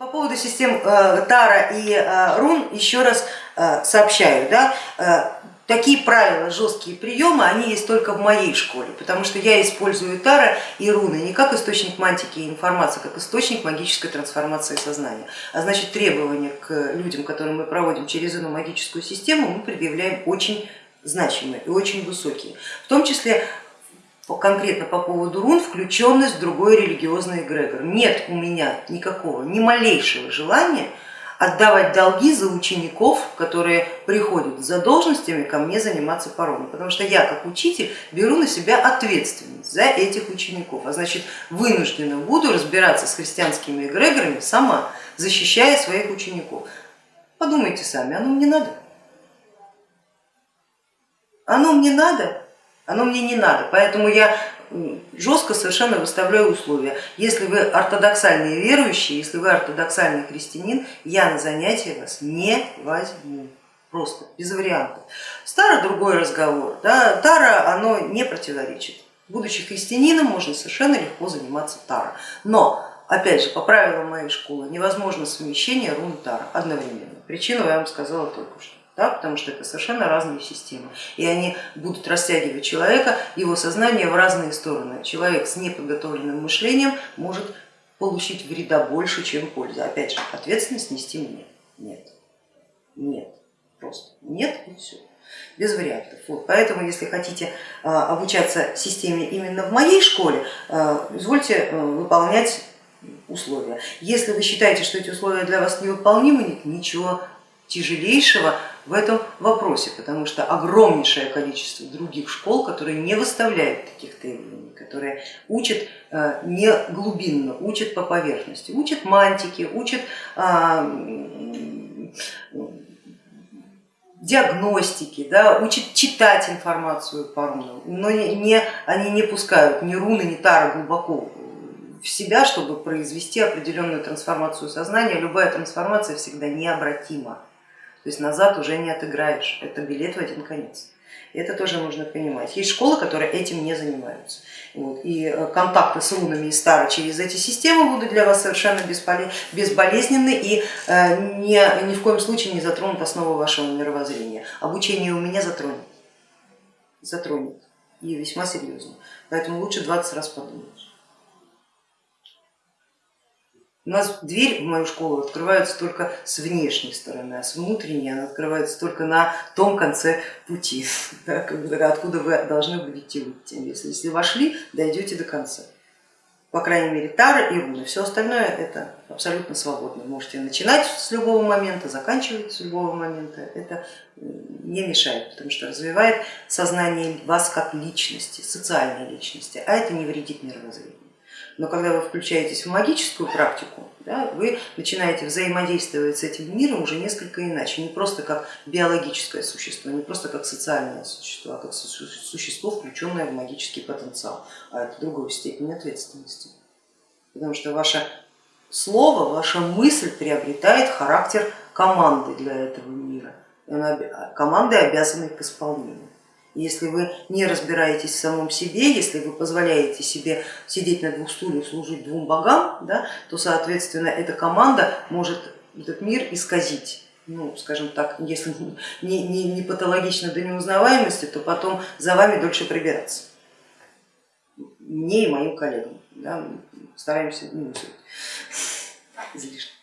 По поводу систем э, Тара и э, Рун еще раз э, сообщаю. Да, такие правила, жесткие приемы, они есть только в моей школе, потому что я использую Тара и Руны не как источник мантики и информации, а как источник магической трансформации сознания. А значит требования к людям, которые мы проводим через эту магическую систему, мы предъявляем очень значимые и очень высокие. В том числе конкретно по поводу рун включенность в другой религиозный эгрегор. Нет у меня никакого, ни малейшего желания отдавать долги за учеников, которые приходят за должностями ко мне заниматься руну, потому что я как учитель беру на себя ответственность за этих учеников, а значит вынуждена буду разбираться с христианскими эгрегорами сама, защищая своих учеников. Подумайте сами, оно мне надо? Оно мне надо? Оно мне не надо, поэтому я жестко совершенно выставляю условия. Если вы ортодоксальные верующие, если вы ортодоксальный христианин, я на занятия вас не возьму. Просто, без вариантов. Стара другой разговор. Да? Тара оно не противоречит. Будучи христианином, можно совершенно легко заниматься Тара. Но, опять же, по правилам моей школы невозможно совмещение рун Тара одновременно. Причину я вам сказала только что да, потому что это совершенно разные системы. И они будут растягивать человека, его сознание в разные стороны. Человек с неподготовленным мышлением может получить вреда больше, чем пользы. Опять же, ответственность нести мне. Нет, нет, просто нет и все без вариантов. Вот. Поэтому, если хотите а, обучаться системе именно в моей школе, а, извольте а, выполнять условия. Если вы считаете, что эти условия для вас невыполнимы, нет ничего тяжелейшего в этом вопросе, потому что огромнейшее количество других школ, которые не выставляют таких требований, которые учат э, не глубинно, учат по поверхности, учат мантики, учат а, диагностики, да, учат читать информацию по рунам, но не, они не пускают ни руны, ни тары глубоко в себя, чтобы произвести определенную трансформацию сознания. Любая трансформация всегда необратима. То есть назад уже не отыграешь, это билет в один конец. Это тоже нужно понимать. Есть школы, которые этим не занимаются. Вот. И э, контакты с рунами и стара через эти системы будут для вас совершенно безболезненны и э, ни, ни в коем случае не затронут основу вашего мировоззрения. Обучение у меня затронет, затронет и весьма серьезно. Поэтому лучше 20 раз подумать. У нас дверь в мою школу открывается только с внешней стороны, а с внутренней она открывается только на том конце пути, да, откуда вы должны будете выйти. Если, если вошли, дойдете до конца. По крайней мере, Тара и Руны. Все остальное это абсолютно свободно. Можете начинать с любого момента, заканчивать с любого момента. Это не мешает, потому что развивает сознание вас как личности, социальной личности, а это не вредит мировоззрению но когда вы включаетесь в магическую практику, да, вы начинаете взаимодействовать с этим миром уже несколько иначе, не просто как биологическое существо, не просто как социальное существо, а как существо, включенное в магический потенциал, а это другая степень ответственности. Потому что ваше слово, ваша мысль приобретает характер команды для этого мира, команды обязаны к исполнению. Если вы не разбираетесь в самом себе, если вы позволяете себе сидеть на двух стульях, служить двум богам, да, то, соответственно, эта команда может этот мир исказить. Ну, скажем так, если не, не, не патологично до неузнаваемости, то потом за вами дольше прибираться. Мне и моим коллегам. Да, стараемся не излишне.